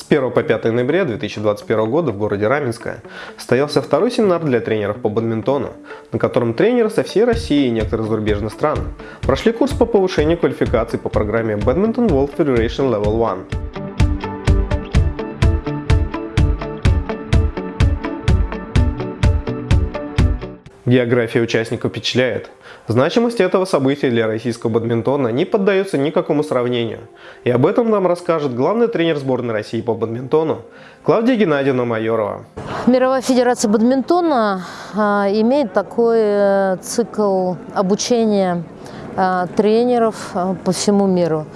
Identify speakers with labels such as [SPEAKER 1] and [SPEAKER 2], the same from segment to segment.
[SPEAKER 1] С 1 по 5 ноября 2021 года в городе Раменское состоялся второй семинар для тренеров по бадминтону, на котором тренеры со всей России и некоторых зарубежных стран прошли курс по повышению квалификации по программе Badminton World Federation Level 1. География участников впечатляет. Значимость этого события для российского бадминтона не поддается никакому сравнению. И об этом нам расскажет главный тренер сборной России по бадминтону Клавдия Геннадьевна Майорова.
[SPEAKER 2] Мировая федерация бадминтона а, имеет такой э, цикл обучения а, тренеров а, по всему миру.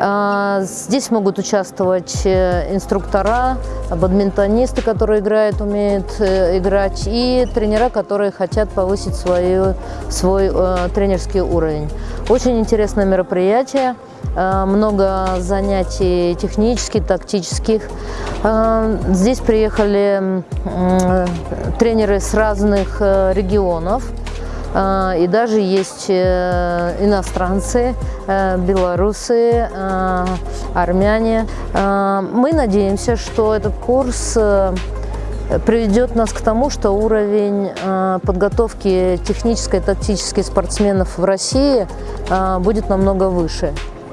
[SPEAKER 2] А, здесь могут участвовать э, инструктора, бадминтонисты, которые играют, умеют э, играть, и тренера, которые хотят повысить свою, свой э, тренерский уровень. Очень интересное мероприятие, много занятий технических, тактических. Здесь приехали тренеры с разных регионов. А, и даже есть э, иностранцы, э, белорусы, э, армяне. А, мы надеемся, что этот курс приведет нас к тому, что уровень подготовки технической и тактической спортсменов в России будет намного выше.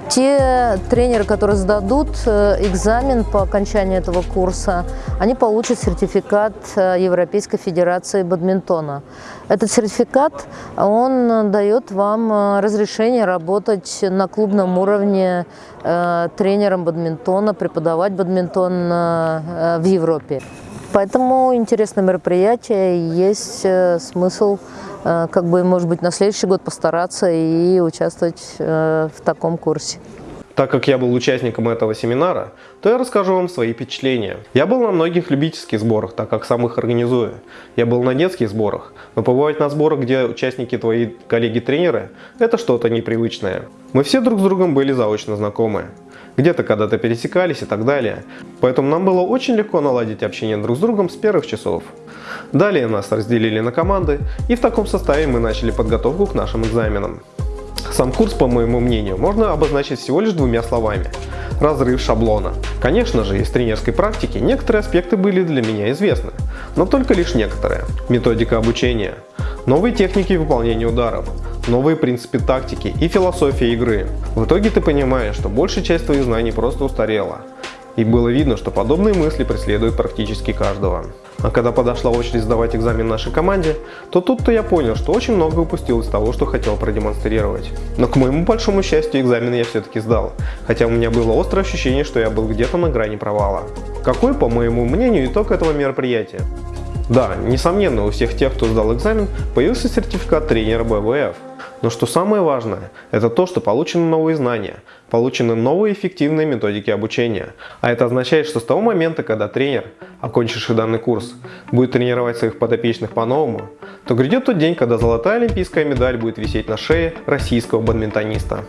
[SPEAKER 2] Те тренеры, которые сдадут э, экзамен по окончании этого курса, они получат сертификат э, Европейской Федерации бадминтона. Этот сертификат, он дает вам э, разрешение работать на клубном уровне тренером бадминтона, преподавать бадминтон в Европе. Поэтому интересное мероприятие, есть смысл Э, как бы, может быть, на следующий год постараться и участвовать э, в таком курсе.
[SPEAKER 1] Так как я был участником этого семинара, то я расскажу вам свои впечатления. Я был на многих любительских сборах, так как сам их организую. Я был на детских сборах, но побывать на сборах, где участники твои коллеги-тренеры, это что-то непривычное. Мы все друг с другом были заочно знакомы. Где-то когда-то пересекались и так далее. Поэтому нам было очень легко наладить общение друг с другом с первых часов. Далее нас разделили на команды, и в таком составе мы начали подготовку к нашим экзаменам. Сам курс, по моему мнению, можно обозначить всего лишь двумя словами – разрыв шаблона. Конечно же, из тренерской практики некоторые аспекты были для меня известны, но только лишь некоторые. Методика обучения, новые техники выполнения ударов, новые принципы тактики и философия игры. В итоге ты понимаешь, что большая часть твоих знаний просто устарела. И было видно, что подобные мысли преследуют практически каждого. А когда подошла очередь сдавать экзамен нашей команде, то тут-то я понял, что очень много упустил из того, что хотел продемонстрировать. Но к моему большому счастью экзамен я все-таки сдал, хотя у меня было острое ощущение, что я был где-то на грани провала. Какой, по моему мнению, итог этого мероприятия? Да, несомненно, у всех тех, кто сдал экзамен, появился сертификат тренера БВФ. Но что самое важное, это то, что получены новые знания, получены новые эффективные методики обучения. А это означает, что с того момента, когда тренер, окончивший данный курс, будет тренировать своих подопечных по-новому, то грядет тот день, когда золотая олимпийская медаль будет висеть на шее российского бадминтониста.